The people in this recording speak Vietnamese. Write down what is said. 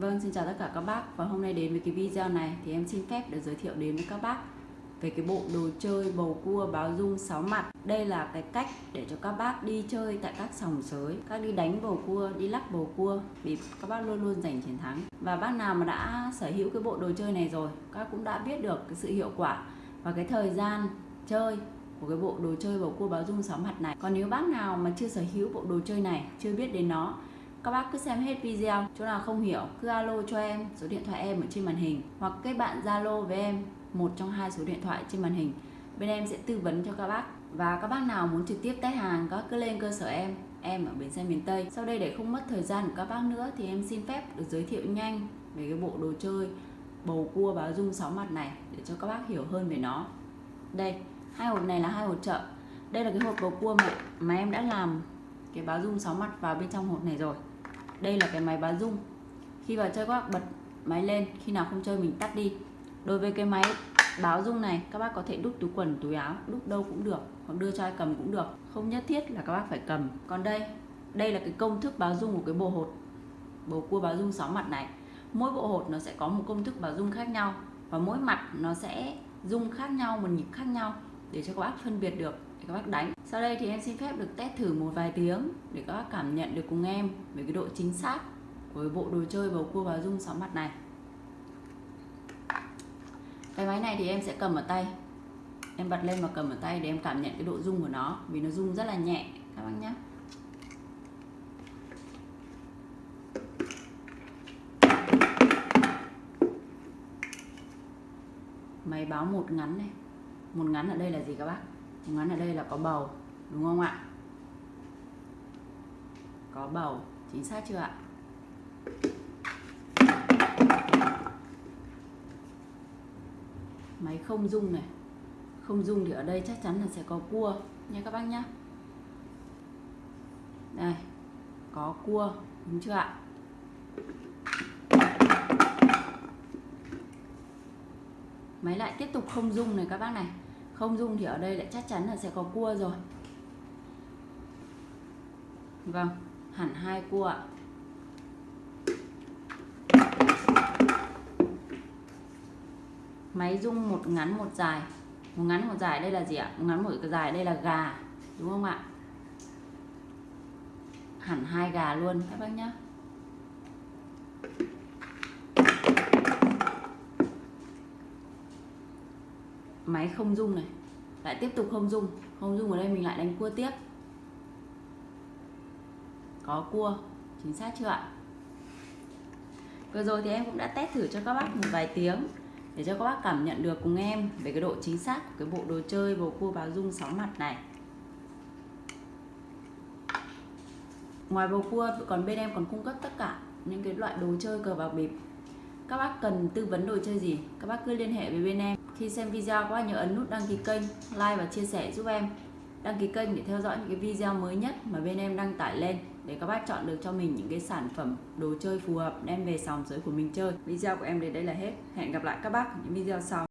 Vâng, xin chào tất cả các bác và hôm nay đến với cái video này thì em xin phép được giới thiệu đến với các bác về cái bộ đồ chơi bầu cua báo dung 6 mặt. Đây là cái cách để cho các bác đi chơi tại các sòng sới, các đi đánh bầu cua, đi lắc bầu cua thì các bác luôn luôn giành chiến thắng. Và bác nào mà đã sở hữu cái bộ đồ chơi này rồi, các cũng đã biết được cái sự hiệu quả và cái thời gian chơi của cái bộ đồ chơi bầu cua báo dung 6 mặt này. Còn nếu bác nào mà chưa sở hữu bộ đồ chơi này, chưa biết đến nó các bác cứ xem hết video chỗ nào không hiểu cứ alo cho em số điện thoại em ở trên màn hình. Hoặc kết bạn zalo với em một trong hai số điện thoại trên màn hình. Bên em sẽ tư vấn cho các bác. Và các bác nào muốn trực tiếp test hàng các cứ lên cơ sở em em ở bến xe miền Tây. Sau đây để không mất thời gian của các bác nữa thì em xin phép được giới thiệu nhanh về cái bộ đồ chơi bầu cua báo dung sáu mặt này để cho các bác hiểu hơn về nó. Đây hai hộp này là hai hộp chợ. Đây là cái hộp bầu cua mà, mà em đã làm cái báo dung sáu mặt vào bên trong hộp này rồi đây là cái máy báo rung khi vào chơi, các bác bật máy lên, khi nào không chơi mình tắt đi. Đối với cái máy báo rung này, các bác có thể đút túi quần, túi áo, đút đâu cũng được, hoặc đưa cho ai cầm cũng được. Không nhất thiết là các bác phải cầm. Còn đây đây là cái công thức báo rung của cái bộ hột bầu cua báo rung 6 mặt này. Mỗi bộ hột nó sẽ có một công thức báo rung khác nhau, và mỗi mặt nó sẽ rung khác nhau, một nhịp khác nhau để cho các bác phân biệt được các bác đánh. Sau đây thì em xin phép được test thử một vài tiếng để các bác cảm nhận được cùng em về cái độ chính xác của bộ đồ chơi bầu cua báo rung sáu mặt này. Cái máy này thì em sẽ cầm ở tay. Em bật lên và cầm ở tay để em cảm nhận cái độ rung của nó, vì nó rung rất là nhẹ. Các bác nhé máy báo một ngắn này. Một ngắn ở đây là gì các bác? Ngắn ở đây là có bầu, đúng không ạ? Có bầu, chính xác chưa ạ? Máy không dung này. Không dung thì ở đây chắc chắn là sẽ có cua nha các bác nhé đây, có cua, đúng chưa ạ? Máy lại tiếp tục không dung này các bác này không dung thì ở đây lại chắc chắn là sẽ có cua rồi. Vâng hẳn hai cua ạ. Máy dung một ngắn một dài. Một ngắn một dài đây là gì ạ? Một ngắn một dài đây là gà, đúng không ạ? Hẳn hai gà luôn, các bác nhé máy không dung này. Lại tiếp tục không dung không dung ở đây mình lại đánh cua tiếp. Có cua. Chính xác chưa ạ? Vừa rồi thì em cũng đã test thử cho các bác một vài tiếng để cho các bác cảm nhận được cùng em về cái độ chính xác của cái bộ đồ chơi, bầu cua báo dung 6 mặt này. Ngoài bầu cua, còn bên em còn cung cấp tất cả những cái loại đồ chơi cờ bạc bịp. Các bác cần tư vấn đồ chơi gì? Các bác cứ liên hệ với bên em khi xem video các nhớ ấn nút đăng ký kênh, like và chia sẻ giúp em. Đăng ký kênh để theo dõi những cái video mới nhất mà bên em đăng tải lên để các bác chọn được cho mình những cái sản phẩm đồ chơi phù hợp đem về sòng giới của mình chơi. Video của em đến đây là hết. Hẹn gặp lại các bác ở những video sau.